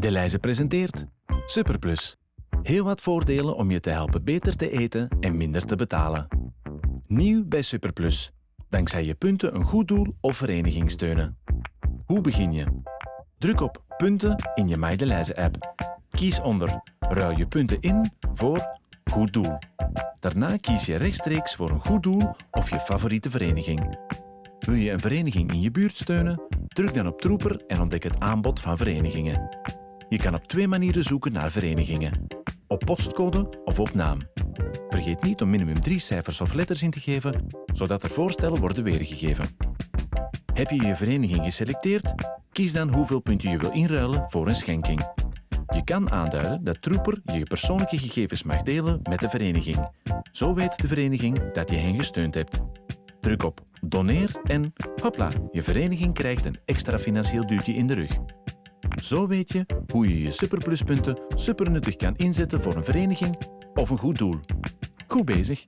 Deleuze presenteert Superplus. Heel wat voordelen om je te helpen beter te eten en minder te betalen. Nieuw bij Superplus. Dankzij je punten een goed doel of vereniging steunen. Hoe begin je? Druk op punten in je MyDeleuze-app. Kies onder Ruil je punten in voor Goed doel. Daarna kies je rechtstreeks voor een goed doel of je favoriete vereniging. Wil je een vereniging in je buurt steunen? Druk dan op Troeper en ontdek het aanbod van verenigingen. Je kan op twee manieren zoeken naar verenigingen. Op postcode of op naam. Vergeet niet om minimum drie cijfers of letters in te geven, zodat er voorstellen worden weergegeven. Heb je je vereniging geselecteerd? Kies dan hoeveel punten je wil inruilen voor een schenking. Je kan aanduiden dat Troeper je persoonlijke gegevens mag delen met de vereniging. Zo weet de vereniging dat je hen gesteund hebt. Druk op Doneer en hopla, je vereniging krijgt een extra financieel duwtje in de rug. Zo weet je hoe je je superpluspunten supernuttig kan inzetten voor een vereniging of een goed doel. Goed bezig!